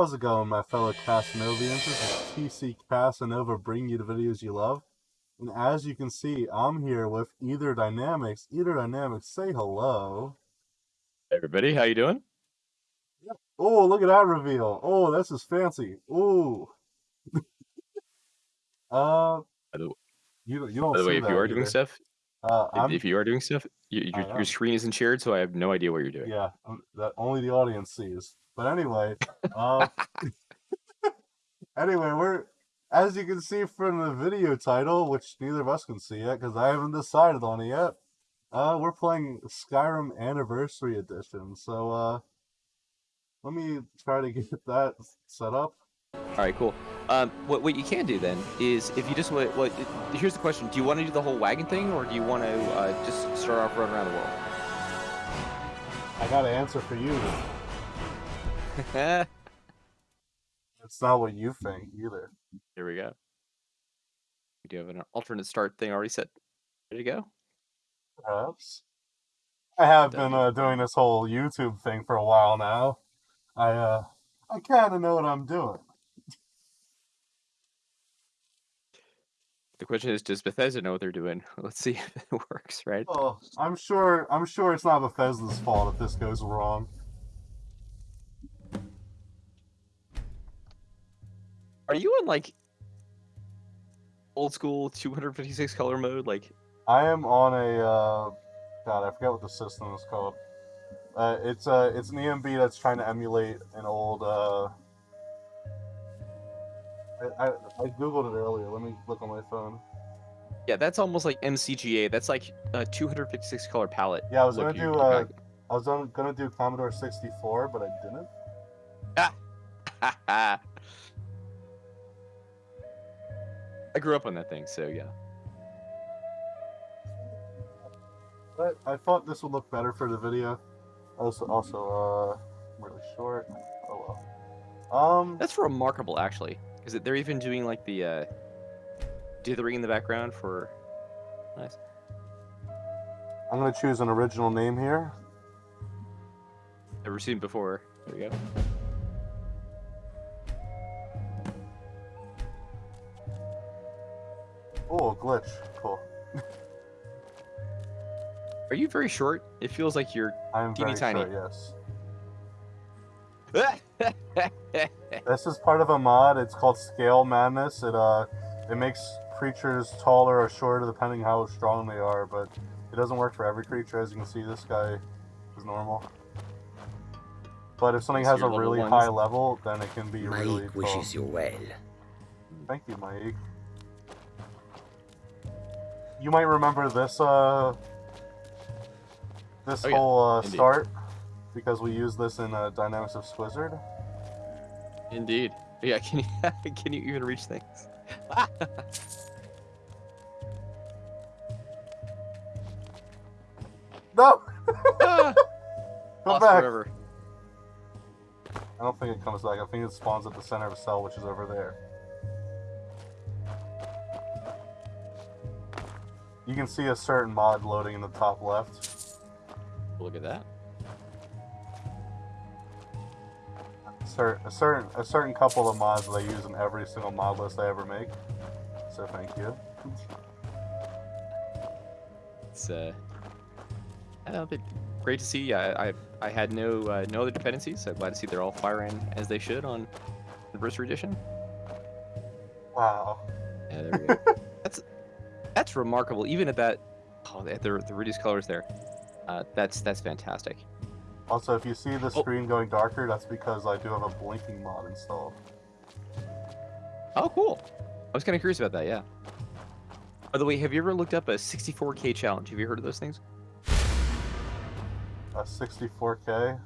How's it going, my fellow Casanovians? This is TC Casanova bringing you the videos you love. And as you can see, I'm here with Either Dynamics. Either Dynamics, say hello. Hey everybody, how you doing? Oh, look at that reveal. Oh, this is fancy. Ooh. uh, you, you don't by the way, if you are doing stuff, Uh, if, if you are doing stuff, you, your, your screen isn't shared, so I have no idea what you're doing. yeah, um, that only the audience sees. But anyway, uh, anyway, we're as you can see from the video title, which neither of us can see yet because I haven't decided on it yet. Uh, we're playing Skyrim Anniversary Edition. So, uh, let me try to get that set up. All right, cool. Um, what what you can do then is if you just what, what here's the question: Do you want to do the whole wagon thing, or do you want to uh, just start off running around the world? I got an answer for you. It's not what you think either. Here we go. We do have an alternate start thing already set. Ready to go? Perhaps. I have been uh, doing this whole YouTube thing for a while now. I uh, I kind of know what I'm doing. The question is, does Bethesda know what they're doing? Let's see if it works, right? Oh, I'm sure. I'm sure it's not Bethesda's fault if this goes wrong. Are you in like old school 256 color mode? Like, I am on a. Uh, God, I forget what the system is called. Uh, it's uh, it's an ENB that's trying to emulate an old. Uh, I, I, I googled it earlier. Let me look on my phone. yeah, that's almost like MCGA. That's like a 256 color palette. Yeah, I was gonna do. Uh, I was on, gonna do Commodore 64, but I didn't. I grew up on that thing, so yeah. But I thought this would look better for the video. Also, also, uh, really short. Oh well. Um, That's remarkable, actually, because they're even doing like the uh, dithering in the background for. Nice. I'm gonna choose an original name here. Never seen before. There we go. Oh, glitch. Cool. Are you very short? It feels like you're. I am Teeny very tiny. short. Yes. This is part of a mod. It's called Scale Madness. It uh, it makes creatures taller or shorter depending how strong they are, but it doesn't work for every creature. As you can see, this guy is normal. But if something has a really ones- high level, then it can be really Mike tall. wishes you well. Thank you, Mike. You might remember this uh this Oh, yeah. whole uh, start because we use this in uh, Dynamics of Squizzard. Indeed. Yeah. Can you can you even reach things? No, Ah, come lost back. forever. I don't think it comes back. I think it spawns at the center of a cell, which is over there. You can see a certain mod loading in the top left. Look at that. Cer- a certain a certain couple of mods that I use in every single mod list I ever make. So thank you. It's uh, I don't know, great to see. I I, I had no uh, no other dependencies. So glad to see they're all firing as they should on the Anniversary Edition. Wow. Yeah, there we go. that's that's remarkable. Even at that, oh, at the the reduced colors there. Uh, that's that's fantastic. Also, if you see the Oh. screen going darker, that's because I do have a blinking mod installed. Oh, cool. I was kind of curious about that. Yeah. By the way, have you ever looked up a 64K challenge? Have you heard of those things? A 64K.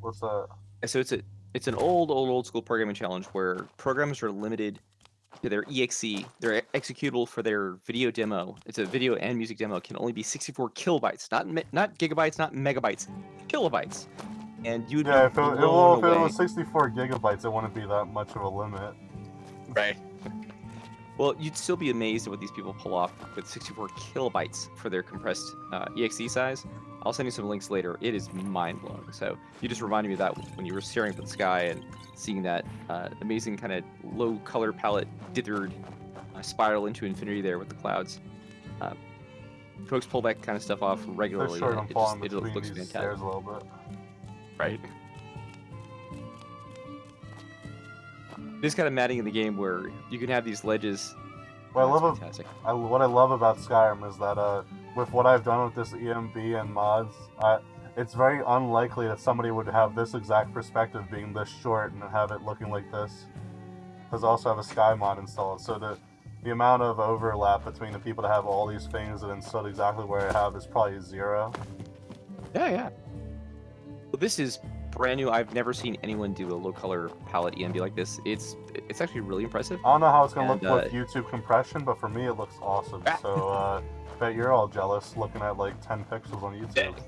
What's that? Uh, So it's a it's an old old old school programming challenge where programmers are limited to their exe, their executable for their video demo. It's a video and music demo can only be 64 kilobytes, not not gigabytes, not megabytes, kilobytes. And you would Yeah, be if it, blown well, if it was 64 gigabytes, it wouldn't be that much of a limit. Right. Well, you'd still be amazed at what these people pull off with 64 kilobytes for their compressed uh, exe size. I'll send you some links later. It is mind blowing. So you just reminded me of that when you were staring up at the sky and seeing that uh, amazing kind of low color palette dithered uh, spiral into infinity there with the clouds. Uh, folks pull that kind of stuff off They're regularly. sure and it, just, falling it between looks these fantastic. stairs a little bit. Right. There's kind of matting in the game where you can have these ledges. What I love, fantastic. I, what I love about Skyrim is that uh, with what I've done with this ENB and mods, I, it's very unlikely that somebody would have this exact perspective being this short and have it looking like this. Because I also have a Sky mod installed, so the the amount of overlap between the people that have all these things and installed exactly where I have is probably zero. Yeah, yeah. Well, this is brand new. I've never seen anyone do a low color palette ENB like this. It's it's actually really impressive. I don't know how it's gonna And, look with uh, YouTube compression, but for me it looks awesome. Ah. So uh, bet you're all jealous looking at like 10 pixels on YouTube.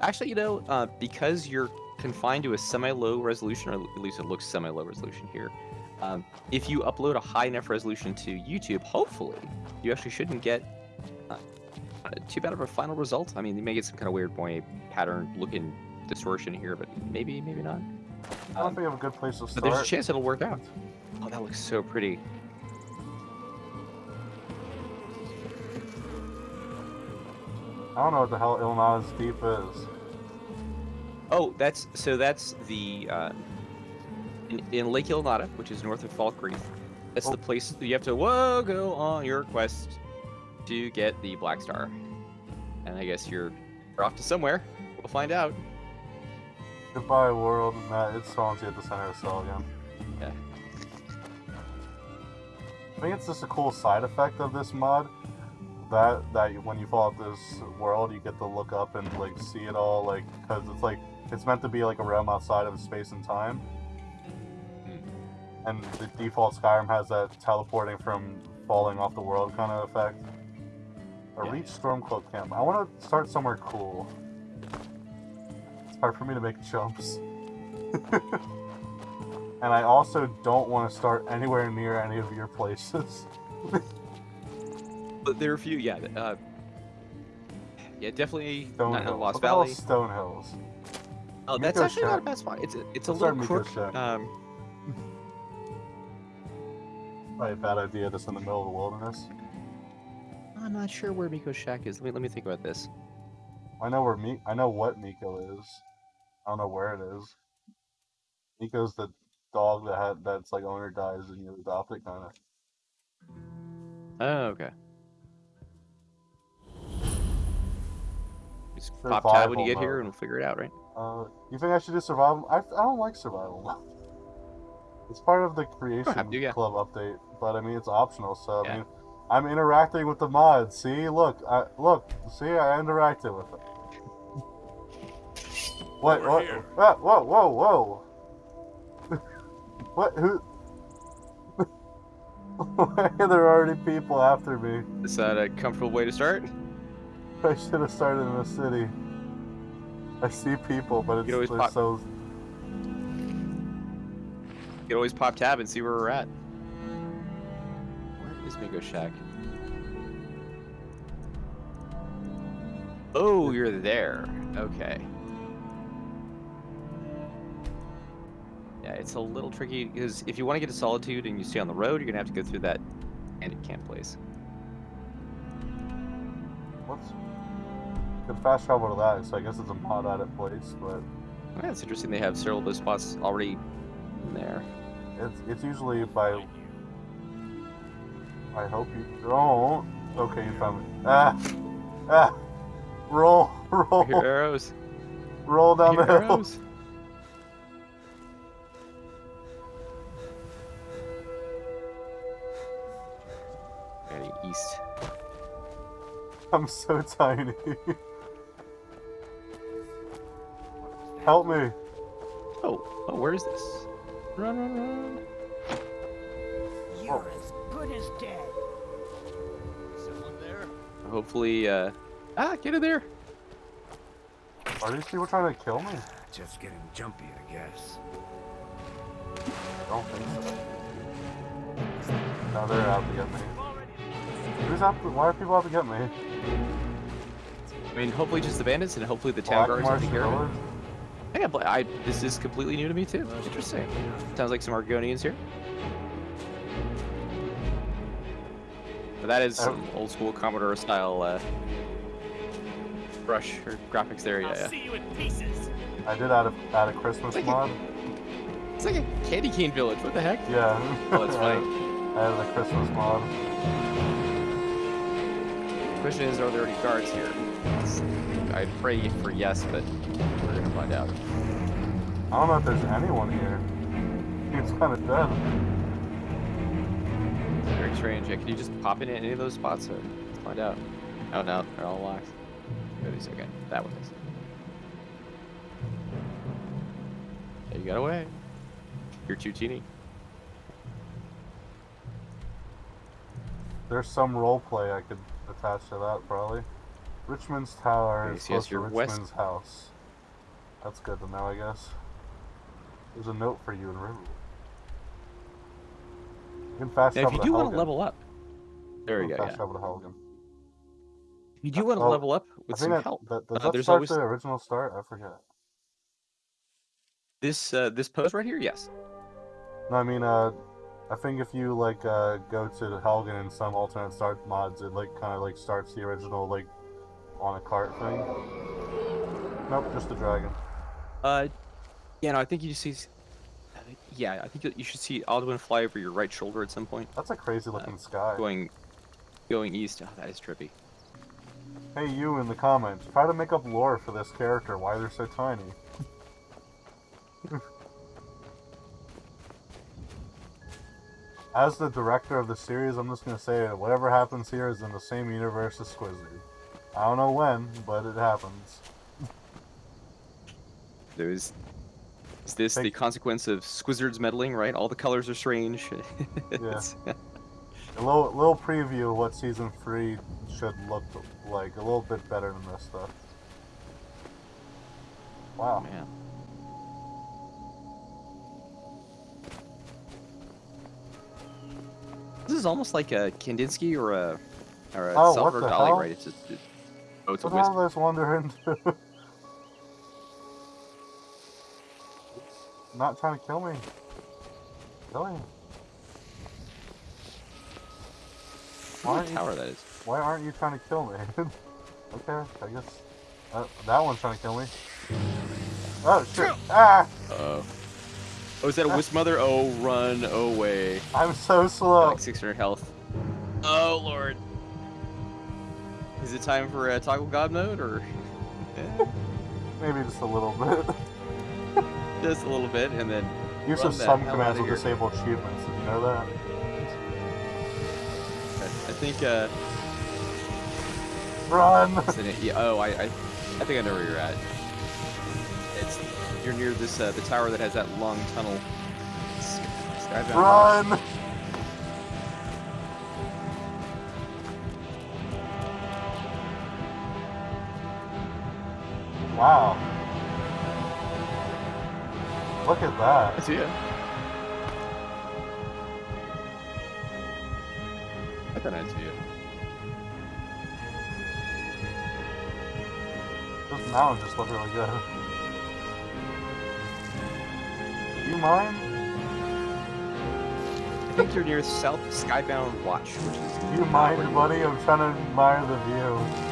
Actually, you know, uh, because you're confined to a semi-low resolution, or at least it looks semi-low resolution here. Um, if you upload a high enough resolution to YouTube, hopefully, you actually shouldn't get too bad of a final result. I mean, you may get some kind of weird boy pattern-looking distortion here, but maybe, maybe not. I don't Um, think I have a good place to but there's a chance it'll work out. Oh, that looks so pretty. I don't know what the hell Ilinalta's Deep is. Oh, that's so. That's the uh, in, in Lake Ilinalta, which is north of Falkreath. That's Oh. the place that you have to whoa go on your quest to get the Black Star. And I guess you're, you're off to somewhere. We'll find out. Goodbye, world. Matt, it's Swansea at the center of the cell again. Yeah. I think it's just a cool side effect of this mod. That that when you fall out this world, you get to look up and like see it all, like because it's like it's meant to be like a realm outside of space and time. Hmm. And the default Skyrim has that teleporting from falling off the world kind of effect. A Yeah. reach Stormcloak camp. I want to start somewhere cool. It's hard for me to make jumps. and I also don't want to start anywhere near any of your places. But there are a few, yeah. Uh, yeah, definitely Stone not, Hills. Lost Valley. Stone Hills. Oh, that's Meeko actually not a bad spot. It's a, it's a Let's little crook. Shack. Um, Probably a bad idea just in the middle of the wilderness. I'm not sure where Meeko's Shack is. Let me let me think about this. I know where Mi- I know what Miko is. I don't know where it is. Meeko's the dog that had that's like owner dies and you adopt it kind of. Oh, okay. Just pop tab when you get here, and we'll figure it out, right? Uh, you think I should do survival? I, I don't like survival mode. It's part of the creation to, yeah. club update, but I mean it's optional. So I Yeah. mean, I'm interacting with the mod. See, look, I look, see, I interacted with it. What? Over What? here. Ah, whoa! Whoa! Whoa! what? Who? Why are there already people after me? Is that a comfortable way to start? I should have started in the city. I see people, but it's could always pop- so. You can always pop tab and see where we're at. Where is Meeko Shack? Oh, you're there. Okay. Yeah, it's a little tricky because if you want to get to Solitude and you stay on the road, you're gonna have to go through that bandit camp place. What's? Could fast travel to that, so I guess it's a mod added place, but Yeah, it's interesting they have several of those spots already in there. it's it's usually by. I hope you don't. Okay, you found me. Ah, ah, roll, roll, Your arrows. roll down the Your hill. arrows. Heading east. I'm so tiny. Help me. Oh, oh, where is this? Run, run, run. You're as good as dead. Someone there? Hopefully, uh, ah, get in there. Are these people trying to kill me? Just getting jumpy, I guess. I don't think so. Now they're out to get me. Who's out? To, why are people out to get me? I mean, hopefully just the bandits and hopefully the town Black guards will take Marsh care of it. Yeah, but I this is completely new to me too. Interesting. Sounds like some Argonians here. But that is Oh. some old school Commodore style uh, brush or graphics there. Yeah, I'll yeah. see you in pieces. I did add a, add a Christmas Thank you. mod. It's like a candy cane village. What the heck? Yeah. Oh, that's funny. I added a Christmas mod. Question is, are there any guards here? I'd pray for yes, but we're gonna find out. I don't know if there's anyone here. It's kind of dead. Very strange. Yeah, can you just pop in any of those spots? Or let's find out. Oh no, they're all locked. Wait a second. That one is. Yeah, you got away. You're too teeny. There's some role play I could attach to that probably. Richmond's Tower Okay, is so yes, close to you're west- Richmond's house. That's good to know, I guess. There's a note for you in Riverwood. You can fast Now, if you do to want to level up, there You we can go. Fast Yeah. travel to Helgen. You do want to Oh, level up I with think some that, help, that, does Uh, that there's start always- the original start? I forget. this uh, this post right here, yes. No, I mean, uh, I think if you like uh, go to Helgen in some alternate start mods, it like kind of like starts the original like on a cart thing. Nope, just the dragon. Uh, yeah, no, I think you just see. Uh, Yeah, I think you- you should see Alduin fly over your right shoulder at some point, That's a crazy looking sky. going going east. Oh, that is trippy. Hey, you in the comments, try to make up lore for this character. Why they're so tiny. As the director of the series, I'm just gonna say it. Whatever happens here is in the same universe as Squizzard. I don't know when, but it happens. There's. Is this the consequence of Squizzard's meddling, right? All the colors are strange. It's- A little, little preview of what season three should look like. A little bit better than this stuff. Wow. Man. This is almost like a Kandinsky or a or a Oh, Salvador Dali, hell? right? It's just, oh, it's a What wisp. all this wander Not trying to kill me. Kill me. Why What aren't, you, that is? why aren't you trying to kill me? okay, I guess. Uh, that one's trying to kill me. Oh shit! Ah! Uh-oh. Oh, is that a wisp mother? Oh, run away. I'm so slow. Like 600 health. Oh, lord. Is it time for uh, toggle god mode, or Eh, Maybe just a little bit. just a little bit, and then Use of some hell commands will disable achievements. Did you know that? I, think uh, Run! it- yeah, oh, I, I, I think I know where you're at. It's you're near this uh, the tower that has that long tunnel. Skybound. Run! Wow. Look at that. I see it. I thought I'd see it. Those mountains just look really good. Do you mind? I think you're near South Skybound Watch, which is. Do you mind, buddy? I'm trying to admire the view.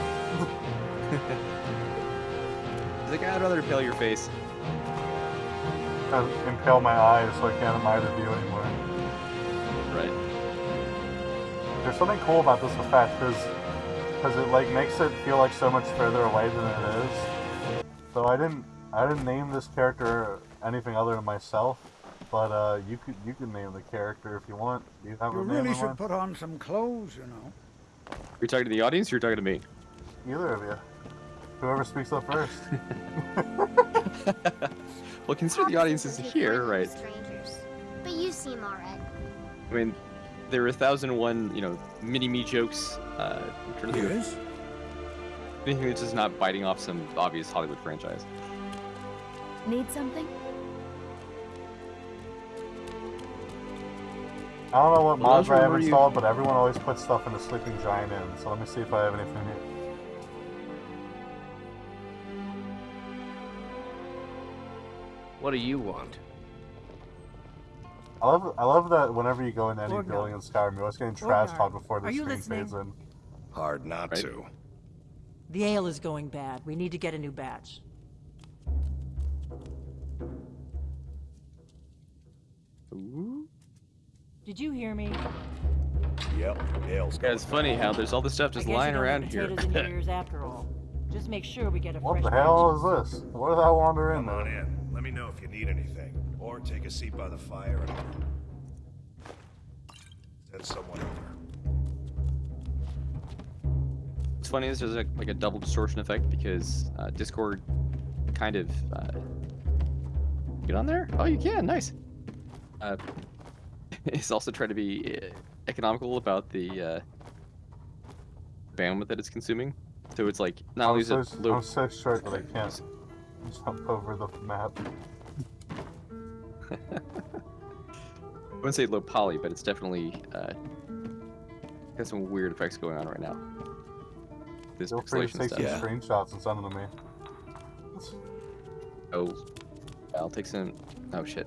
Like, I'd rather peel your face. Trying to impale my eyes so I can't admire the view anymore. Right. There's something cool about this effect because because it like makes it feel like so much further away than it is. So I didn't I didn't name this character anything other than myself, but uh, you could you can name the character if you want. Do you have You a name really in should mind? put on some clothes, you know. You're talking to the audience. Or you're talking to me. Either of you. Whoever speaks up first. Well, consider the audience is here, right? Strangers. But you seem alright. I mean, there are a thousand and one, you know, mini me jokes. Uh, I'm trying to think of Yes? anything that's just not biting off some obvious Hollywood franchise. Need something? I don't know what Well, mods those I have where you- installed, but everyone always puts stuff in the Sleeping Giant Inn. So let me see if I have anything here. What do you want? I love I love that whenever you go into any Orgnar. building in Skyrim, you're always getting trash Orgnar, talk before the screen listening? fades in. Hard not Right. to. The ale is going bad. We need to get a new batch. Ooh. Did you hear me? Yep, ale's Yeah, it's funny how there's all this stuff just lying around here. potatoes in your ears after all. Just make sure we get a What fresh the batch. hell is this? Where did that wander in Come on there? in. Let me know if you need anything. Or take a seat by the fire and send someone over. What's funny this is there's like, like a double distortion effect because uh, Discord kind of uh, get on there. Oh, you can. Nice. Uh, it's also trying to be uh, economical about the uh, bandwidth that it's consuming. So it's like not only I'm is so, it low, I'm so short that I can't jump over the map. I wouldn't say low poly, but it's definitely uh, got some weird effects going on right now. This Feel free to take stuff. some Yeah. screenshots and send them to me. Oh, I'll take some. Oh shit.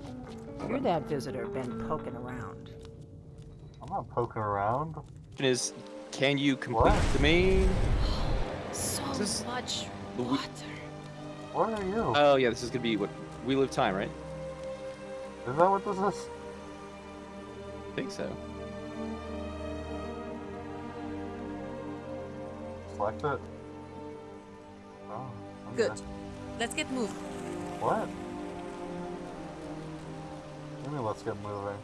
You're that visitor been poking around. I'm not poking around. Question is, can you complete What? the main? So This- much the water. Where are you? Oh yeah, this is gonna be what we live time, right? is that what this is? I think so. Select it. Oh, okay. Good. Let's get moving. What? Maybe let's get moving.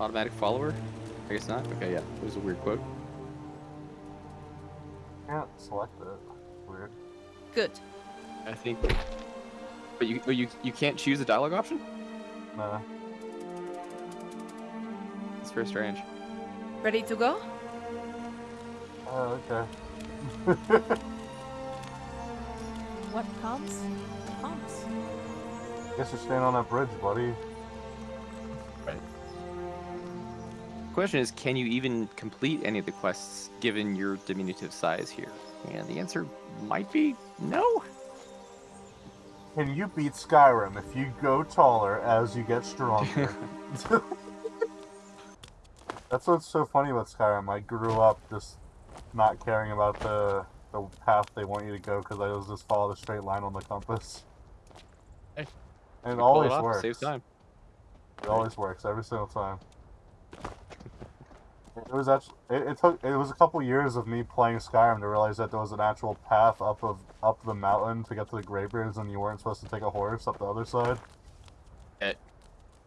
Automatic follower? I guess not. Okay, yeah. It was a weird quote. Can't select it. Weird. Good. I think. But you, but you, you can't choose a dialogue option. Nah. It's very strange. Ready to go? Oh, okay. What comes, comes. Guess you're staying on that bridge, buddy. Right. Question is, can you even complete any of the quests given your diminutive size here? And the answer might be no. Can you beat Skyrim if you go taller as you get stronger? That's what's so funny about Skyrim. I grew up just not caring about the the path they want you to go because I was just follow the straight line on the compass. Hey, and it always off, works. Saves time. It always works every single time. It was actually it, it took it was a couple years of me playing Skyrim to realize that there was an actual path up of up the mountain to get to the Greybeards and you weren't supposed to take a horse up the other side. Eh.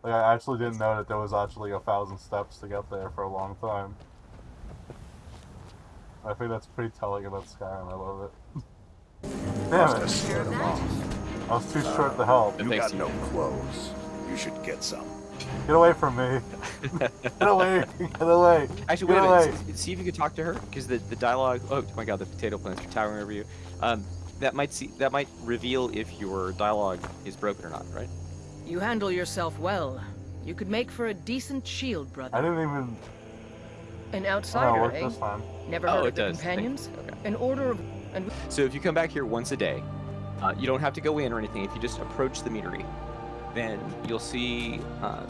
Like I actually didn't know that there was actually a thousand steps to get there for a long time. I think that's pretty telling about Skyrim. I love it. Damn it! Scared them off. I was too short to help. You got no clothes. You should get some. Get away from me! Get away! Get away! Actually, Get wait a minute. away! s- See if you could talk to her, because the, the dialogue. Oh my god, the potato plants are towering over you. Um, that might see that might reveal if your dialogue is broken or not, right? You handle yourself well. You could make for a decent shield, brother. I didn't even. An Oh, outsider, worked eh? this time. Never Oh, heard it of the does. Companions? okay. An order of... And So if you come back here once a day, uh, you don't have to go in or anything. If you just approach the meadery, then you'll see uh,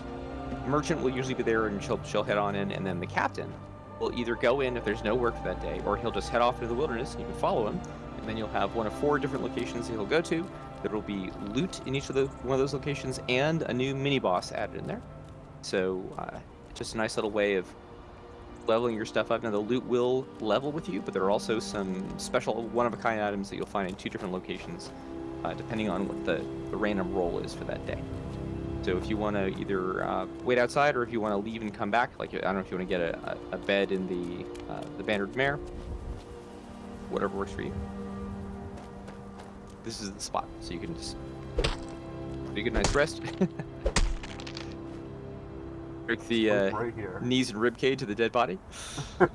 merchant will usually be there and she'll she'll head on in, and then the captain will either go in if there's no work for that day, or he'll just head off into the wilderness and you can follow him. And then you'll have one of four different locations that he'll go to. There will be loot in each of the one of those locations and a new mini boss added in there. So uh, just a nice little way of leveling your stuff up. Now the loot will level with you, but there are also some special one-of-a-kind items that you'll find in two different locations, uh, depending on what the, the random roll is for that day. So if you want to either uh, wait outside, or if you want to leave and come back, like I don't know if you want to get a, a, bed in the uh, the Bannered Mare, whatever works for you. This is the spot, so you can just take a good night's rest. Break the uh, right knees and rib cage of the dead body. I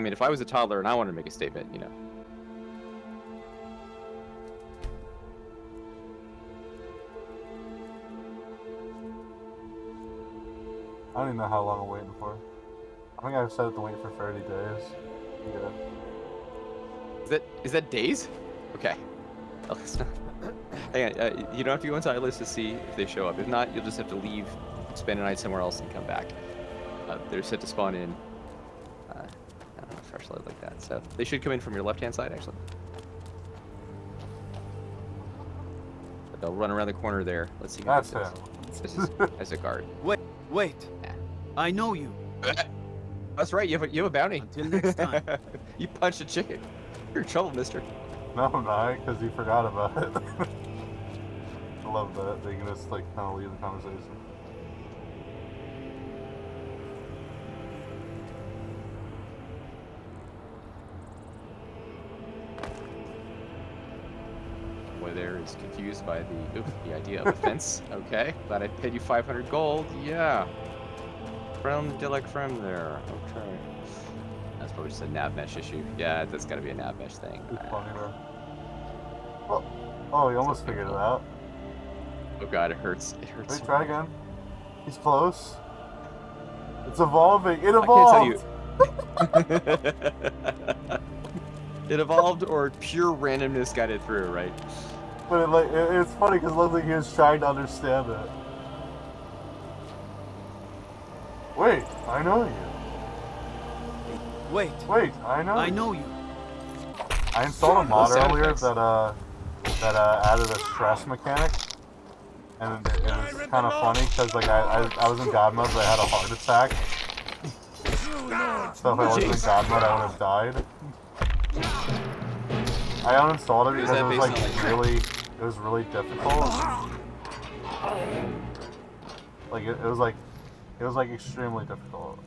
mean, if I was a toddler and I wanted to make a statement, you know. I don't even know how long I'm waiting for. I think I've set it to wait for 30 days. Yeah. Is that is that days? Okay. Hang on, uh, you don't have to go into iList to see if they show up. If not, you'll just have to leave, spend a night somewhere else, and come back. Uh, they're set to spawn in. Uh, I don't know, fresh load like that. So they should come in from your left-hand side, actually. But they'll run around the corner there. Let's see who That's this him. is. This is as a guard. Wait, wait. Yeah. I know you. That's right. You have a, you have a bounty. Until next time. you punched a chicken. You're in trouble, Mister. No, I'm not, because you forgot about it. I love that. They can just, like, kind of leave the conversation. Boy there is confused by the oop, the idea of a fence. Okay, glad I paid you 500 gold. Yeah. From Dilek from there. Okay. That's probably just a nav mesh issue. Yeah, that's got to be a nav mesh thing. It's funny, though. Oh, oh, you almost figured it out. Oh god, it hurts. It hurts. Wait, try again. He's close. It's evolving. It I can't tell evolved. you. it evolved or pure randomness got it through, right? But it, like, it, it's funny because it looks like he was trying to understand it. Wait, I know you. Wait, Wait, I know. I you. know you. I installed a mod earlier that uh that uh added a stress mechanic, and it, it was kind of funny because like I, I I was in God mode, but I had a heart attack. So if I wasn't in Jeez. God mode, I would have died. I uninstalled it because it was like on, like- really it was really difficult. Like it, it was like it was like extremely difficult.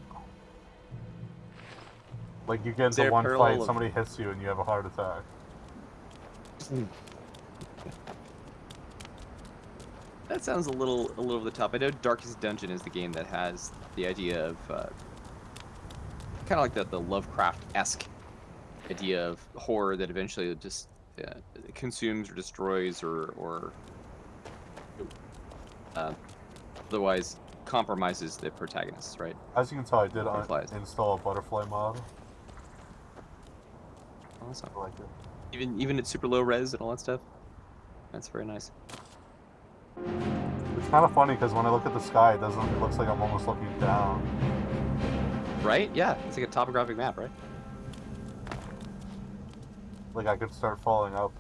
Like you get into one fight, of- somebody hits you, and you have a heart attack. That sounds a little a little over the top. I know Darkest Dungeon is the game that has the idea of uh, kind of like the, the Lovecraft-esque idea of horror that eventually just uh, consumes or destroys or or uh, otherwise compromises the protagonists, right? As you can tell, I did Butterflies. install a butterfly mod. Awesome. I like it. Even even at super low res and all that stuff. That's very nice. It's kind of funny because when I look at the sky, it doesn't. It looks like I'm almost looking down. Right? Yeah, it's like a topographic map, right? Like I could start falling up.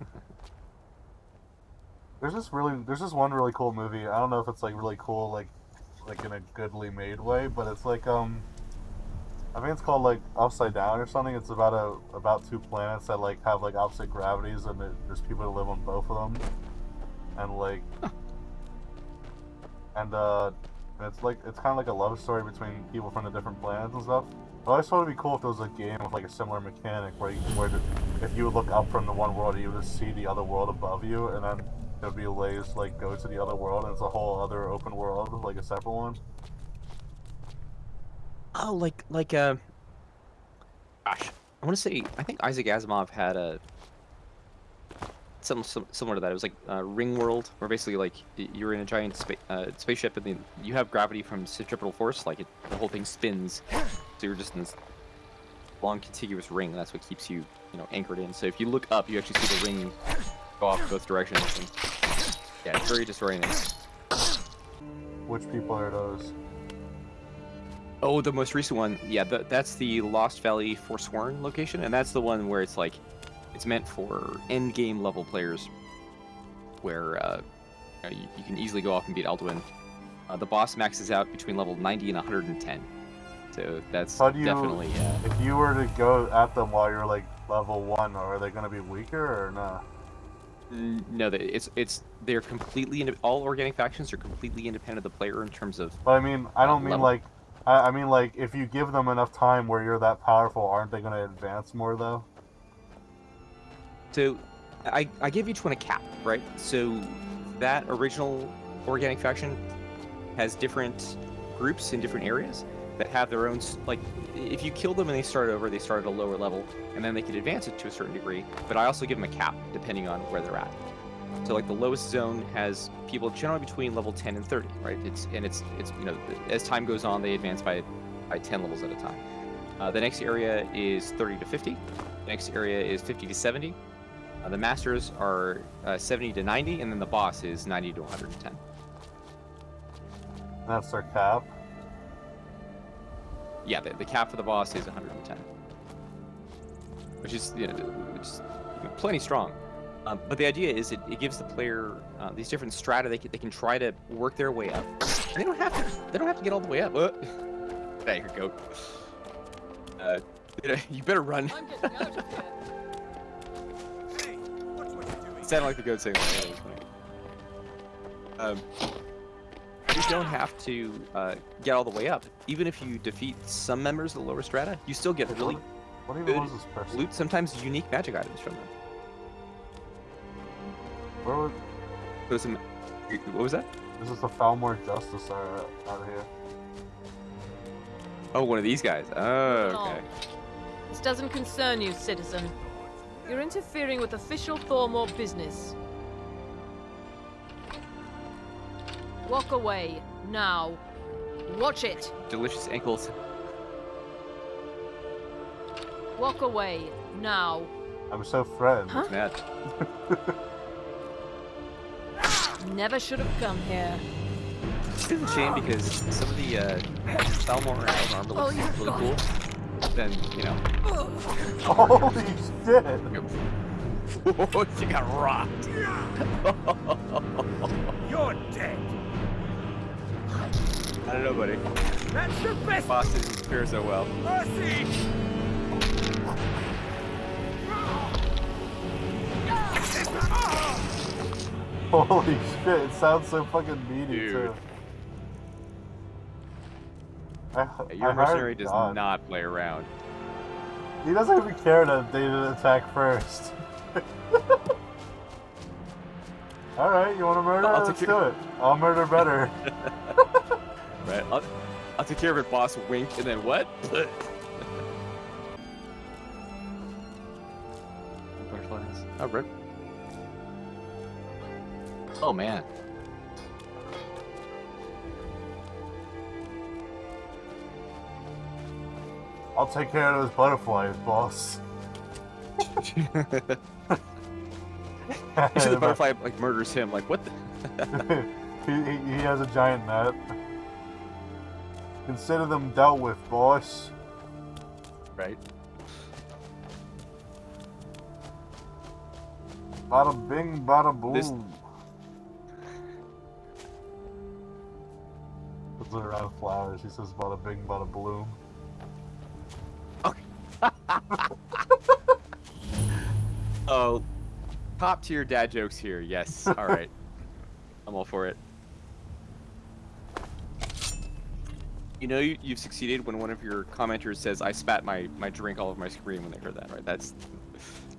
there's this really, there's this one really cool movie. I don't know if it's like really cool, like, like in a goodly made way, but it's like um, I think it's called like Upside Down or something. It's about a about two planets that like have like opposite gravities, and it, there's people that live on both of them, and like, and uh, it's like it's kind of like a love story between people from the different planets and stuff. But I just thought it'd be cool if there was a game with like a similar mechanic where you, where if you would look up from the one world, you would just see the other world above you, and then it would be ways to like go to the other world, and it's a whole other open world, like a separate one. Oh, like like uh, gosh, I want to say I think Isaac Asimov had a something sim- similar to that. It was like uh, Ring World, where basically like you're in a giant spa- uh, spaceship and then you have gravity from centripetal force, like it, the whole thing spins, so you're just in this long contiguous ring. That's what keeps you you know anchored in. So if you look up, you actually see the ring go off both directions. And, yeah, it's very disorienting. Which people are those? Oh, the most recent one, yeah, th- that's the Lost Valley Forsworn location, and that's the one where it's like, it's meant for end game level players, where uh, you, know, you, you can easily go off and beat Alduin. Uh, the boss maxes out between level 90 and 110, so that's How do you- definitely uh, If you were to go at them while you're like level one, are they gonna be weaker or not? no, they- it's it's they're completely all organic factions are completely independent of the player in terms of But I mean, I don't mean level. like, I, I mean like, if you give them enough time where you're that powerful, aren't they gonna advance more though? So, I, I give each one a cap, right? So, that original organic faction has different groups in different areas that have their own. Like, if you kill them and they start over, they start at a lower level, and then they can advance it to a certain degree. But I also give them a cap depending on where they're at. So like the lowest zone has people generally between level 10 and 30, right? It's and it's it's you know as time goes on they advance by by 10 levels at a time. Uh, the next area is 30 to 50. The next area is 50 to 70. Uh, the masters are uh, 70 to 90, and then the boss is 90 to 110. That's our cap. Yeah, the, the cap for the boss is 110, which is you know, which is plenty strong. Um, but the idea is it, it gives the player uh, these different strata they can, they can try to work their way up. And they don't have to they don't have to get all the way up. Uh, get out of here, goat. Uh, you, know, you better run. Sounded like the goat saying that. That was funny. Um, you don't have to uh, get all the way up. Even if you defeat some members of the lower strata, you still get really What even Good was this person? loot, sometimes unique magic items from them. Where was So some, what was that? this? Is the Thalmor Justiciar area out here? Oh, one of these guys. Oh, okay. This doesn't concern you, citizen. You're interfering with official Thalmor business. Walk away, now. Watch it. Delicious ankles. Walk away, now. I'm so friend. Huh? Mad. Never should have come here. It's a shame because some of the uh, Thalmor Isle armor looks Oh, really cool. Then you know, Holy shit! you got rocked. You're dead. I don't know, buddy. That's the best Boss didn't fare so well. mercy. Holy shit! It sounds so fucking meaty Dude. too. I, Yeah, Your I mercenary does God. not play around. He doesn't even care that they didn't attack first. Alright, you wanna murder? I'll Let's do it. I'll murder better. Right. I'll, I'll take care of it, boss. Wink, and then what? Butterflies. Oh, rip. Oh man. I'll take care of those butterflies, boss. You see the butterfly like murders him. Like what? The... he, he, he has a giant net. Consider them dealt with, boss. right. Bada bing, bada boom. This- Puts it around flowers. He says bada bing, bada bloom. Oh, top tier dad jokes here. Yes. All right. I'm all for it. You know you, you've succeeded when one of your commenters says, "I spat my my drink all over my screen" when they heard that. Right? That's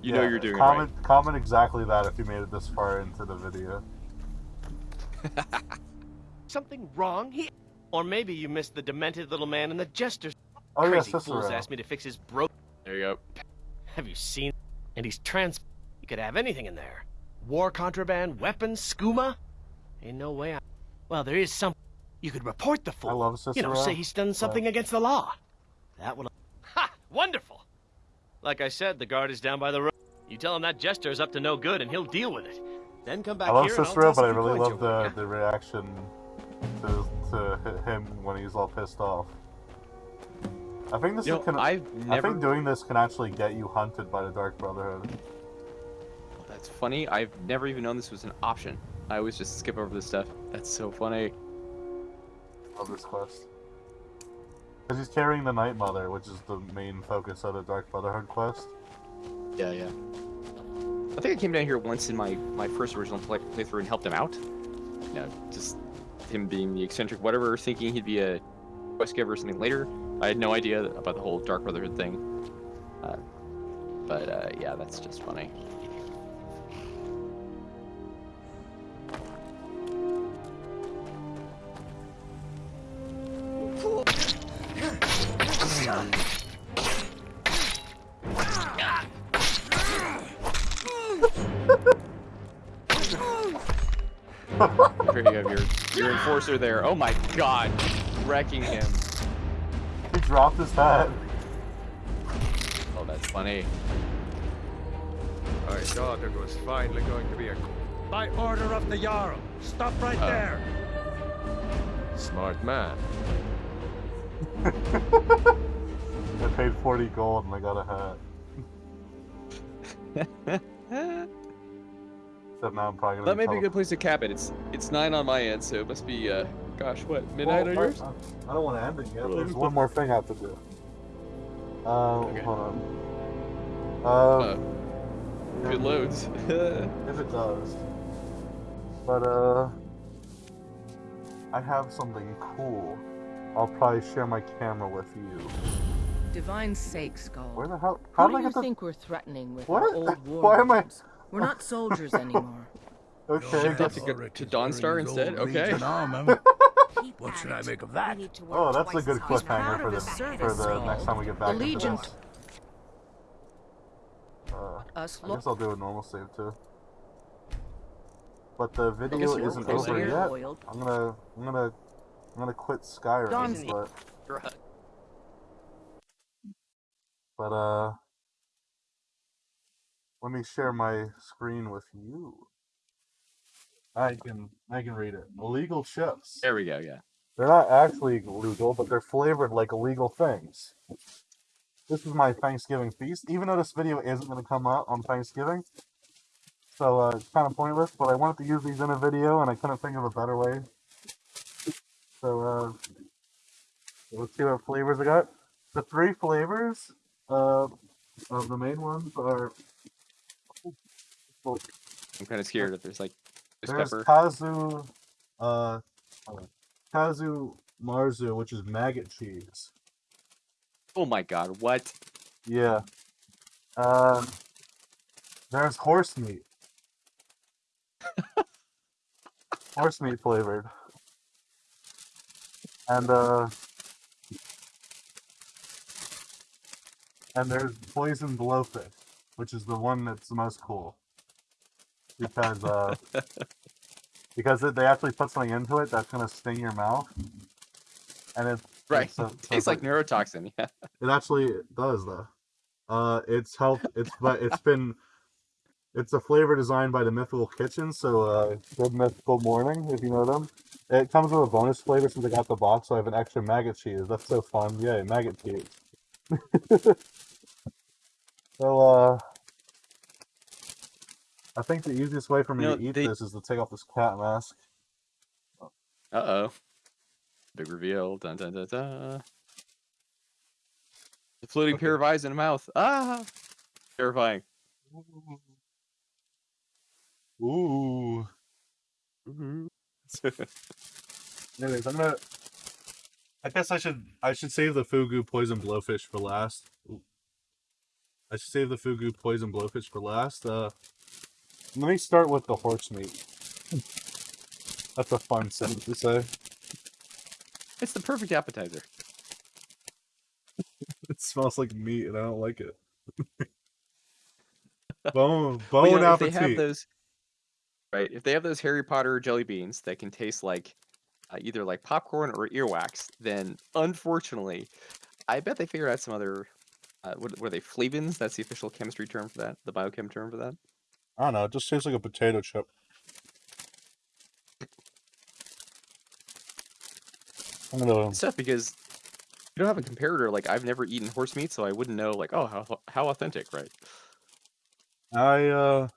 you know you're doing comment, Comment exactly that if you made it this far into the video. Something wrong here? Or maybe you missed the demented little man and the jester's Oh yeah, crazy fools Cicero. asked me to fix his bro. There you go. Have you seen? And he's trans. You could have anything in there. War contraband, weapons, skooma. Ain't no way. I... Well, there is some. You could report the fool. I love You know, say he's done something against the law. That would. Ha! Wonderful. Like I said, the guard is down by the road. You tell him that jester is up to no good, and he'll deal with it. Then come back I love here, I'll Cicero, toss but a I few really love your way. the, the reaction to, to him when he's all pissed off. I think this You know, can. I've I think doing this can actually get you hunted by the Dark Brotherhood. That's funny. I've never even known this was an option. I always just skip over this stuff. That's so funny. Of this quest. Because he's carrying the Night Mother, which is the main focus of the Dark Brotherhood quest. Yeah, yeah. I think I came down here once in my my first original play, playthrough and helped him out. You know, just him being the eccentric whatever, thinking he'd be a quest giver or something later. I had no idea about the whole Dark Brotherhood thing. Uh, but uh, yeah, that's just funny. There you go, your, your enforcer there. Oh my god. Wrecking him. He dropped his hat. Oh, that's funny. I thought it was finally going to be a. By order of the Jarl. Stop right Oh. there. Smart man. I paid 40 gold and I got a hat. Except now I'm probably gonna That may be a good place to cap it. It's it's nine on my end, so it must be uh gosh what midnight Well, on yours? I, I don't want to end it yet. Well, There's one more thing I have to do. Um, Okay. hold on. Uh, Um, good loads. if it does. But uh, I have something cool. I'll probably share my camera with you. Divine sakes, Skull. Where the hell? How Who do I you get the? think we're threatening with What? our old war Why am I? Weapons? We're not soldiers anymore. Okay. Shipped off to, go, to Dawnstar instead? Okay. What should I make of that? Oh, that's a good cliffhanger for the for the next time we get back. The into Legion. this. Uh, Us I guess I'll do a normal save too. But the video isn't over there. yet. Oiled. I'm gonna, I'm gonna, I'm gonna quit Skyrim, Don's- but, but uh, let me share my screen with you. I can, I can read it. Illegal chips. There we go, yeah. They're not actually legal, but they're flavored like illegal things. This is my Thanksgiving feast, even though this video isn't going to come out on Thanksgiving. So uh, it's kind of pointless, but I wanted to use these in a video, and I couldn't think of a better way. So uh, let's see what flavors I got. The three flavors uh, of the main ones are well, I'm kind of scared if there's like there's there's pepper. Casu, uh. Casu Marzu, which is maggot cheese. Oh my god, what? Yeah. Um, there's horse meat. horse meat flavored. And uh and there's poison blowfish, which is the one that's the most cool. Because uh because they actually put something into it that's gonna sting your mouth. And it's Right. it's, so Tastes it's like neurotoxin, yeah. it actually does though. Uh, it's health. It's but it's been. It's a flavor designed by the Mythical Kitchen, so uh, good Mythical Morning, if you know them. It comes with a bonus flavor since I got the box, so I have an extra maggot cheese. That's so fun! Yay, maggot cheese. so uh, I think the easiest way for me You know, to eat they- this is to take off this cat mask. Uh oh. Big reveal. Dun dun dun dun. The floating pair of eyes in a mouth. Ah! Terrifying. Ooh. Ooh. Anyways, I'm gonna. I guess I should I should save the fugu poison blowfish for last. Ooh. I should save the fugu poison blowfish for last. Uh, let me start with the horse meat. That's a fun sentence to say. it's the perfect appetizer. It smells like meat, and I don't like it. bone, Well, bone you know, if they have those, right? If they have those Harry Potter jelly beans that can taste like uh, either like popcorn or earwax, then unfortunately, I bet they figured out some other. Uh, what, are they? Flavins? That's the official chemistry term for that. The biochem term for that. I don't know. It just tastes like a potato chip. I'm gonna. Tough because you don't have a comparator. Like I've never eaten horse meat, so I wouldn't know. Like, oh, how how authentic, right? I uh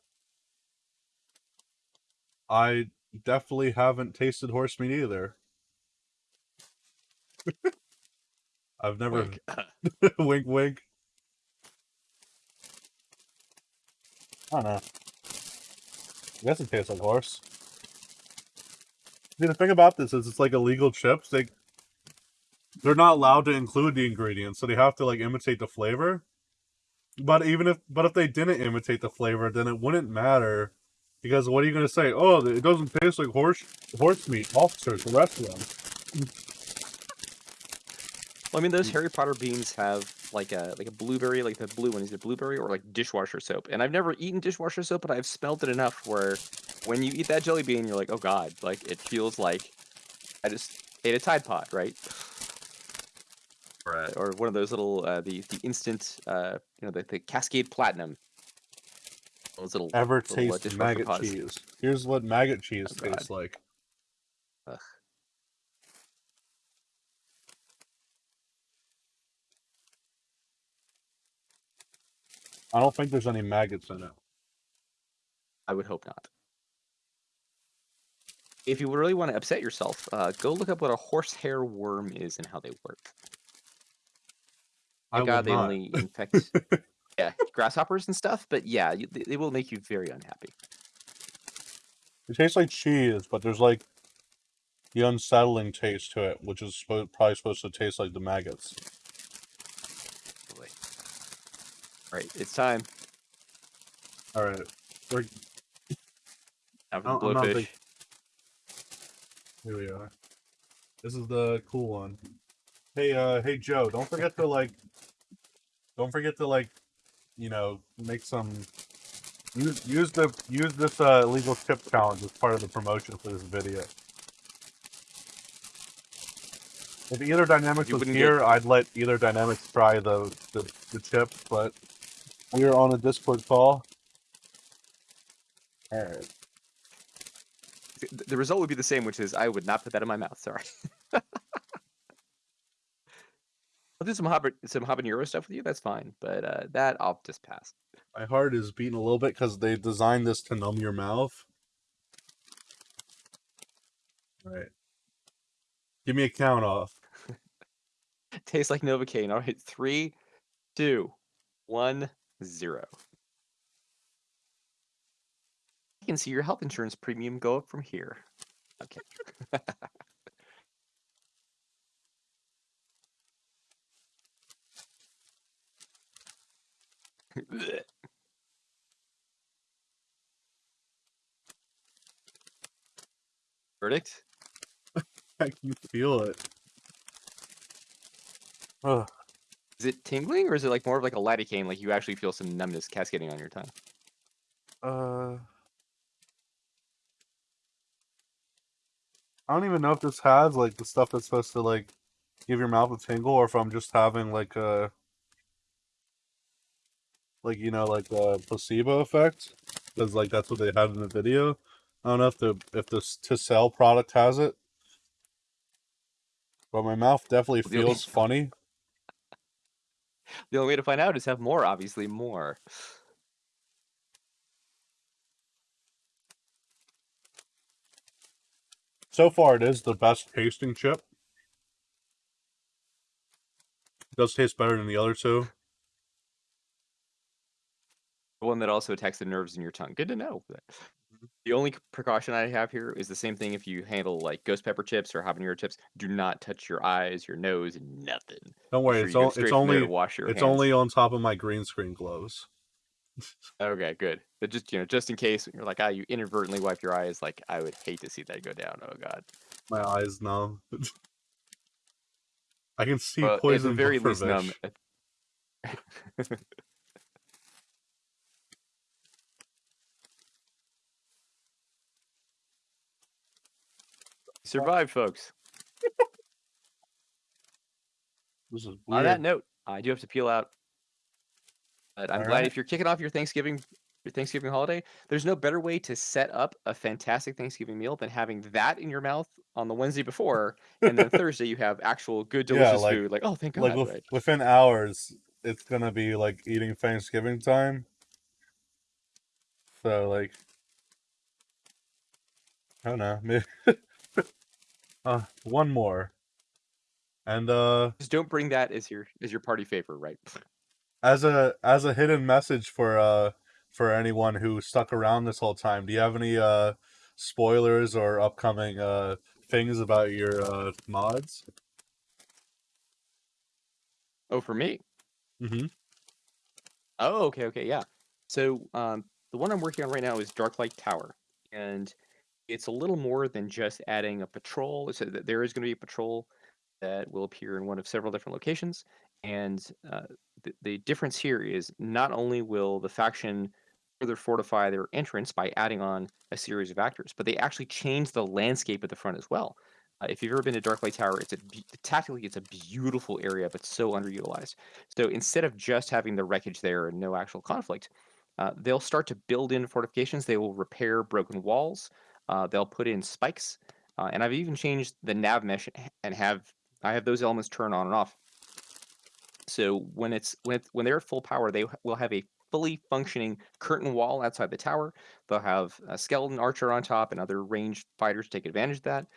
I definitely haven't tasted horse meat either. I've never Wink. wink wink. I don't know. I guess it tastes like horse. See, the thing about this is it's like illegal chips. They they're not allowed to include the ingredients, so they have to like imitate the flavor. But even if but if they didn't imitate the flavor, then it wouldn't matter because what are you going to say? Oh, it doesn't taste like horse horse meat. Officers, arrest them. Well, I mean, those Harry Potter beans have like a like a blueberry, like the blue one. Is it blueberry or like dishwasher soap? And I've never eaten dishwasher soap, but I've smelled it enough where when you eat that jelly bean, you're like, oh god, like it feels like I just ate a Tide Pod, right? Or, uh, or one of those little uh, the the instant uh, you know the, the Cascade Platinum. Those little Ever little, uh, taste dishwasher maggot pods. cheese? Here's what maggot cheese Oh, God. tastes like. Ugh. I don't think there's any maggots in it. I would hope not. If you really want to upset yourself, uh, go look up what a horsehair worm is and how they work. I God they not. only infect yeah grasshoppers and stuff, but yeah, you, they, they will make you very unhappy. It tastes like cheese, but there's like the unsettling taste to it, which is probably supposed to taste like the maggots. Boy. All right, it's time. All right, we're, for I'm- the I'm big- here we are. This is the cool one. Hey, uh, hey Joe, don't forget to like, don't forget to like, you know, make some. Use use the use this uh, illegal tip challenge as part of the promotion for this video. If Ether Dynamics You was here, get- I'd let Ether Dynamics try the the, the chip, but we are on a Discord call. All right. The result would be the same, which is I would not put that in my mouth. Sorry. I'll do some haban- some habanero stuff with you. That's fine, but uh, that I'll just pass. My heart is beating a little bit because they designed this to numb your mouth. All right. Give me a count off. Tastes like Novocaine. All right, three, two, one, zero. You can see your health insurance premium go up from here. Okay. Verdict? I can feel it. Ugh. Is it tingling or is it like more of like a lidocaine, like you actually feel some numbness cascading on your tongue? Uh, I don't even know if this has like the stuff that's supposed to like give your mouth a tingle, or if I'm just having like a like you know like a placebo effect, because like that's what they had in the video. I don't know if the if the to sell product has it, but my mouth definitely feels funny. The only way to find out is have more, obviously, more. So far, it is the best tasting chip. It does taste better than the other two. The one that also attacks the nerves in your tongue. Good to know. The only c- precaution I have here is the same thing if you handle like ghost pepper chips or habanero chips. Do not touch your eyes, your nose, nothing. Don't worry, Make it's, sure you go on, straight it's from there only wash your it's hands. only on top of my green screen gloves. Okay, good. But just you know, just in case you're like, ah, you inadvertently wipe your eyes, like I would hate to see that go down. Oh god. My eyes numb. I can see Well, at the poison very least, numb. Survived, folks. This is On that note, I do have to peel out. But I'm glad Alright. if you're kicking off your Thanksgiving your Thanksgiving holiday, there's no better way to set up a fantastic Thanksgiving meal than having that in your mouth on the Wednesday before, and then Thursday you have actual good, Yeah, delicious like- food. Like, oh, thank God! Like with, right? within hours, it's gonna be like eating Thanksgiving time. So like, I don't know. Maybe uh, one more, and uh. Just don't bring that as your as your party favor, right? as a as a hidden message for uh for anyone who stuck around this whole time do you have any uh spoilers or upcoming uh things about your uh mods Oh, for me. mm-hmm. Oh, okay, okay, yeah. So um, the one I'm working on right now is Darklight Tower, and it's a little more than just adding a patrol. So th- there is going to be a patrol that will appear in one of several different locations, and uh, the, the difference here is not only will the faction further fortify their entrance by adding on a series of actors, but they actually change the landscape at the front as well. Uh, if you've ever been to Darklight Tower, it's a tactically it's a beautiful area, but so underutilized. So instead of just having the wreckage there and no actual conflict, uh, they'll start to build in fortifications. They will repair broken walls. Uh, they'll put in spikes, uh, and I've even changed the nav mesh and have I have those elements turn on and off. So when it's when it's, when they're at full power, they will have a fully functioning curtain wall outside the tower. They'll have a skeleton archer on top and other ranged fighters take advantage of that.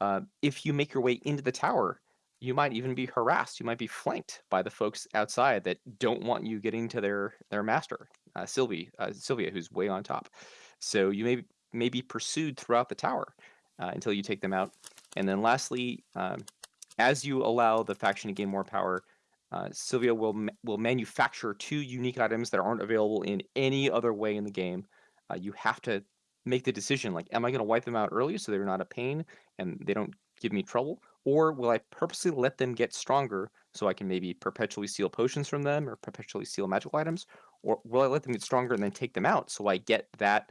Uh, if you make your way into the tower, you might even be harassed. You might be flanked by the folks outside that don't want you getting to their their master, uh, Sylvie, uh, Silvia, who's way on top. So you may may be pursued throughout the tower uh, until you take them out. And then lastly, um, as you allow the faction to gain more power, uh, Silvia will ma- will manufacture two unique items that aren't available in any other way in the game. Uh, you have to make the decision like, am I going to wipe them out early so they're not a pain and they don't give me trouble, or will I purposely let them get stronger so I can maybe perpetually steal potions from them or perpetually steal magical items, or will I let them get stronger and then take them out so I get that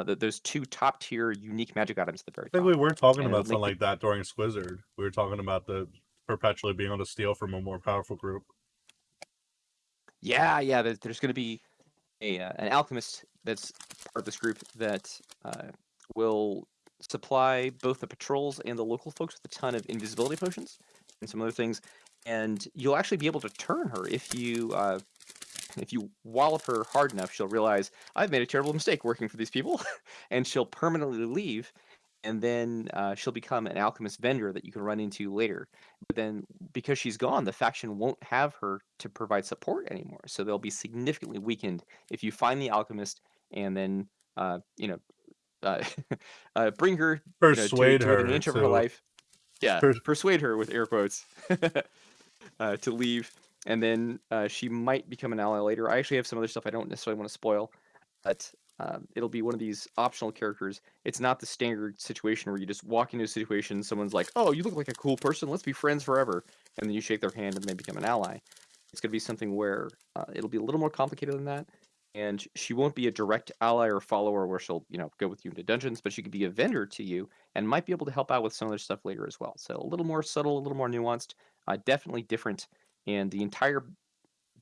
uh, th- those two top tier unique magic items at the very I think top. we were talking And about something like that during Squizzard. We were talking about the perpetually being able to steal from a more powerful group. Yeah, yeah. There's, there's going to be a uh, an alchemist that's part of this group that uh, will supply both the patrols and the local folks with a ton of invisibility potions and some other things. And you'll actually be able to turn her if you uh, if you wallop her hard enough. She'll realize I've made a terrible mistake working for these people, and she'll permanently leave. And then uh, she'll become an alchemist vendor that you can run into later. But then, because she's gone, the faction won't have her to provide support anymore. So they'll be significantly weakened if you find the alchemist and then, uh, you know, uh, uh, bring her, you know, to- to, her an inch of her life. Yeah, Pers- persuade her with air quotes uh, to leave, and then uh, she might become an ally later. I actually have some other stuff I don't necessarily want to spoil, but um, it'll be one of these optional characters. It's not the standard situation where you just walk into a situation, someone's like, "Oh, you look like a cool person. Let's be friends forever," and then you shake their hand and they become an ally. It's going to be something where uh, it'll be a little more complicated than that, and she won't be a direct ally or follower where she'll, you know, go with you into dungeons, but she could be a vendor to you and might be able to help out with some other stuff later as well. So a little more subtle, a little more nuanced, uh, definitely different, and the entire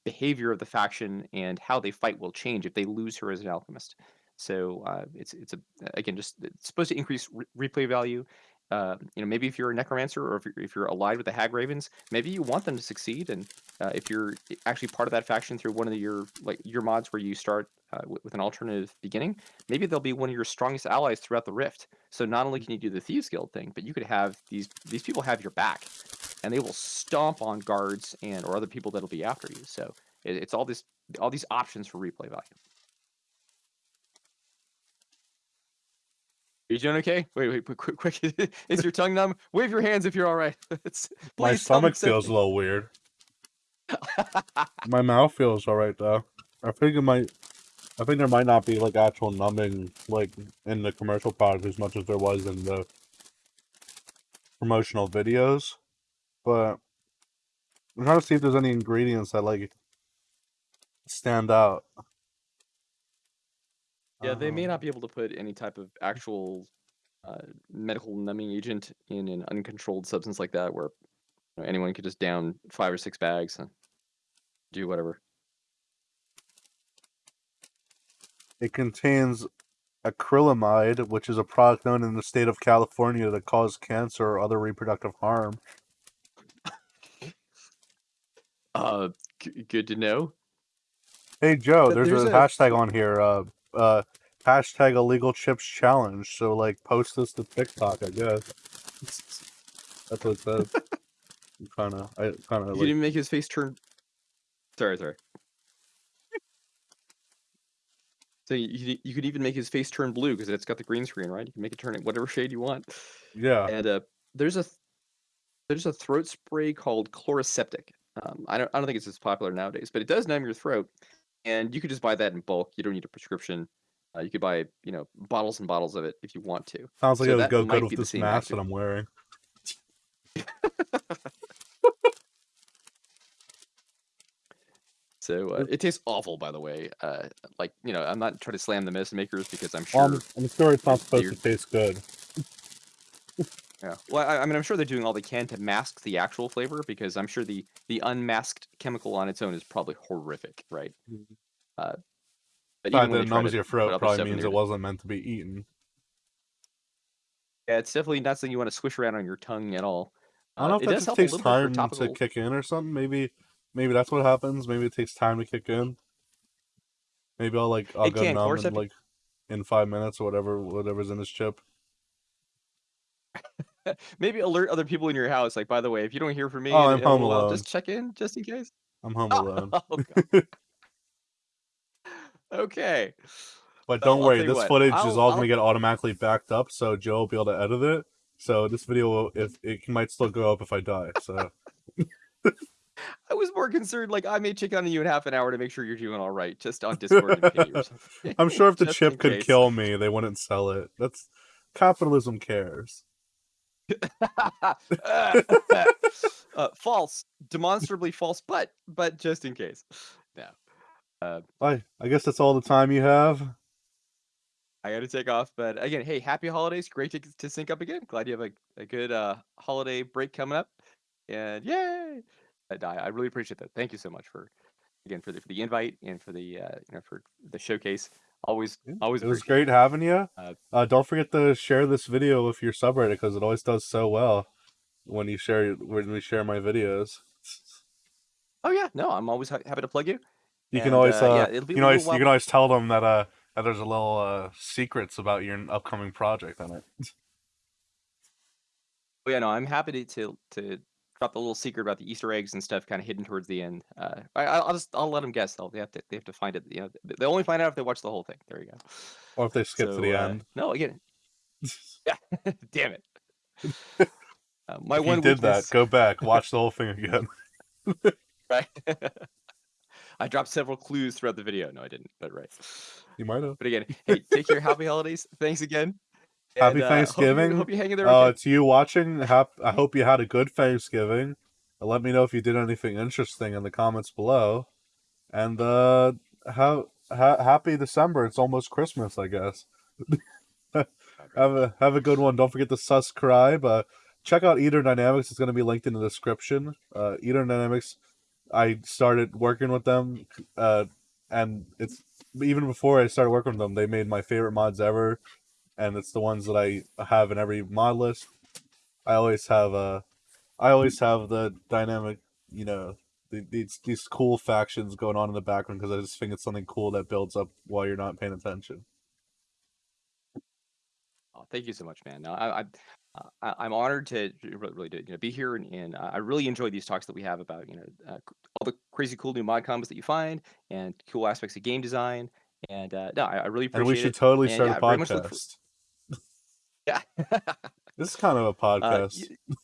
behavior of the faction and how they fight will change if they lose her as an alchemist. So uh, it's it's a again just it's supposed to increase re- replay value. Uh, you know, maybe if you're a necromancer or if you're, if you're allied with the Hagravens, maybe you want them to succeed. And uh, if you're actually part of that faction through one of the, your like your mods where you start uh, with, with an alternative beginning, maybe they'll be one of your strongest allies throughout the rift. So not only can you do the Thieves Guild thing, but you could have these these people have your back, and they will stomp on guards and or other people that'll be after you. So it, it's all this all these options for replay value. Are you doing okay? Wait, wait, quick, quick, quick. Is your tongue numb? Wave your hands if you're all right. It's- My please tell me stomach feels a little weird. My mouth feels alright though. I think it might. I think there might not be like actual numbing like in the commercial product as much as there was in the promotional videos, but I'm trying to see if there's any ingredients that like stand out. Yeah, they may Um, not be able to put any type of actual uh, medical numbing agent in an uncontrolled substance like that, where you know, anyone could just down five or six bags and do whatever. It contains acrylamide, which is a product known in the state of California that causes cancer or other reproductive harm. Uh, g- good to know. Hey Joe, there's, there's a, a- hashtag on here. Uh, uh, hashtag illegal chips challenge. So like, post this to TikTok, I guess. That's what it says. kind of, I kind of could like. even make his face turn. Sorry, sorry. So you, you you could even make his face turn blue because it's got the green screen, right? You can make it turn it whatever shade you want. Yeah. And uh, there's a th- there's a throat spray called Chloraseptic. Um, I don't I don't think it's as popular nowadays, but it does numb your throat, and you could just buy that in bulk. You don't need a prescription. Uh, you could buy you know bottles and bottles of it if you want to. Sounds like So it would go good with this mask that I'm wearing. So uh, it tastes awful, by the way. Uh, like you know, I'm not trying to slam the medicine makers because I'm sure. Well, I'm, sure it's not supposed to taste good. Yeah. Well, I, I mean, I'm sure they're doing all they can to mask the actual flavor because I'm sure the the unmasked chemical on its own is probably horrific, right? Uh, but The fact even when that it numbs your throat probably means it wasn't meant to be eaten. Yeah, it's definitely not something you want to swish around on your tongue at all. I don't know Uh, if it that just takes time to kick in or something. Maybe, maybe that's what happens. Maybe it takes time to kick in. Maybe I'll like I'll It go numb in like in five minutes or whatever whatever's in this chip. Maybe alert other people in your house. Like, by the way, if you don't hear from me, Oh, in- I'm home alone. just check in, just in case. I'm home alone. Oh, God. okay. But don't I'll worry, tell you this what, footage is I'll- all I'll- gonna get automatically backed up, so Joe will be able to edit it. So this video, will, if it might still go up if I die. So I was more concerned, like I may check on you in half an hour to make sure you're doing all right, just on Discord and pity or something. I'm sure if the Just in chip could case. kill me, they wouldn't sell it. That's capitalism cares. uh, false, demonstrably false, but but just in case. No, uh, I I guess that's all the time you have. I got to take off. But again, hey, happy holidays! Great to, to sync up again. Glad you have a, a good uh, holiday break coming up, and yay! I, I I really appreciate that. Thank you so much for again for the for the invite and for the uh, you know for the showcase. Always always It was great having you. Uh, Uh, don't forget to share this video with your subreddit because it always does so well when you share when we share my videos. Oh yeah, no, I'm always ha- happy to plug you. You can always uh, uh, yeah, it'll be you can always you can always tell them that uh that there's a little uh secrets about your upcoming project on it. Oh, yeah, no, I'm happy to, to to drop the little secret about the Easter eggs and stuff, kind of hidden towards the end. Uh, I, I'll I'll just I'll let them guess. They'll they have to they have to find it. You know, they- only find out if they watch the whole thing. There you go. Or if they skip to the uh, end. No, again. Yeah, damn it. Uh, my one you did weakness- that, go back, watch the whole thing again. right. I dropped several clues throughout the video. No, I didn't, but right. You might have. But again, hey, take care. Happy holidays. Thanks again. Happy and, uh, Thanksgiving. Hope you, hope you hang in there. Uh, to you watching, hap- I hope you had a good Thanksgiving. Uh, Let me know if you did anything interesting in the comments below. And uh, ha- ha- happy December. It's almost Christmas, I guess. have a have a good one. Don't forget to subscribe. Uh, check out Ether Dynamics. It's going to be linked in the description. Uh, Ether Dynamics. I started working with them, uh, and it's even before I started working with them, they made my favorite mods ever, and it's the ones that I have in every mod list. I always have uh, I always have the dynamic, you know, the, these these cool factions going on in the background because I just think it's something cool that builds up while you're not paying attention. Oh, thank you so much, man. No, I, I, I, I'm honored to really, really to, you know, be here, and, and uh, I really enjoy these talks that we have about you know uh, all the crazy cool new mod combos that you find and cool aspects of game design. And uh, no, I, I really appreciate And we should it. totally And, start yeah, a I very for- podcast. Yeah. This is kind of a Uh, podcast. y-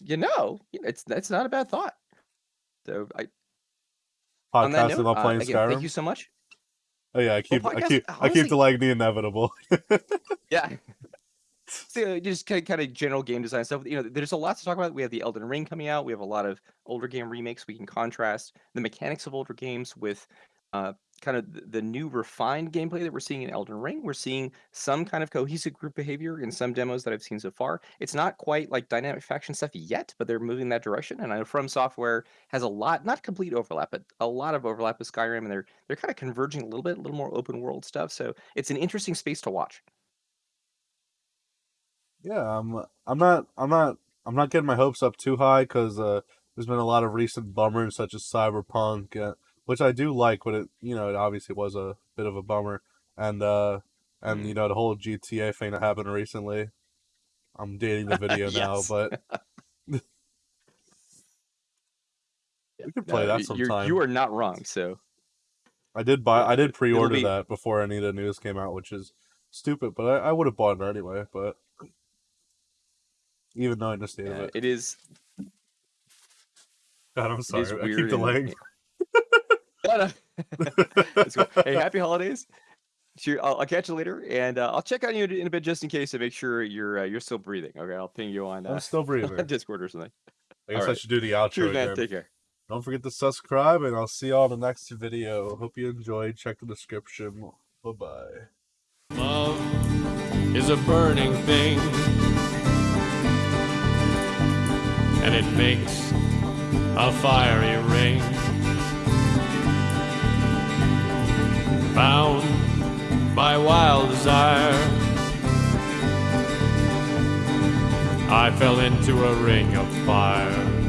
you know, it's that's not a bad thought. So I podcast note, about uh, playing again, Skyrim. thank you so much. Oh yeah, I keep I podcast- keep I keep delaying the inevitable. Yeah. So uh, just kind of, kind of general game design stuff. You know, there's a lot to talk about. We have the Elden Ring coming out. We have a lot of older game remakes. We can contrast the mechanics of older games with uh, kind of the, new refined gameplay that we're seeing in Elden Ring. We're seeing some kind of cohesive group behavior in some demos that I've seen so far. It's not quite like dynamic faction stuff yet, but they're moving that direction. And I know From Software has a lot, not complete overlap, but a lot of overlap with Skyrim, and they're they're kind of converging a little bit, a little more open world stuff. So it's an interesting space to watch. Yeah, I'm. I'm not. I'm not. I'm not getting my hopes up too high because uh, there's been a lot of recent bummers such as Cyberpunk, uh, which I do like, but it you know it obviously was a bit of a bummer, and uh, and you know the whole GTA thing that happened recently. I'm dating the video now, but we could play No, that sometime. You are not wrong. So I did buy. I did pre-order be- that before any of the news came out, which is stupid, but I, I would have bought it anyway. But even though I understand uh, it, it is. God, I'm sorry. I keep and- delaying. No, no. Uh, cool. Hey, happy holidays. Sure, I'll, I'll, catch you later, and uh, I'll check on you in a bit just in case to make sure you're uh, you're still breathing. Okay, I'll ping you on. Uh, I'm still breathing. Discord or something. I guess right. I should do the outro. Cheers. Again. Take care. Don't forget to subscribe, and I'll see you on the next video. Hope you enjoyed. Check the description. Bye bye. Love is a burning thing, and it makes a fiery ring. bound by wild desire. I fell into a ring of fire.